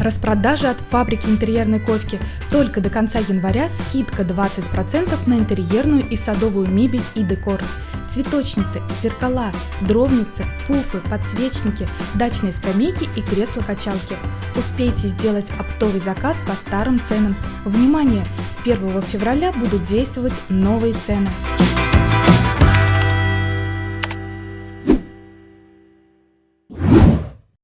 Распродажа от фабрики интерьерной ковки. Только до конца января скидка 20% на интерьерную и садовую мебель и декор. Цветочницы, зеркала, дровницы, пуфы, подсвечники, дачные скамейки и кресла-качалки. Успейте сделать оптовый заказ по старым ценам. Внимание! С 1 февраля будут действовать новые цены.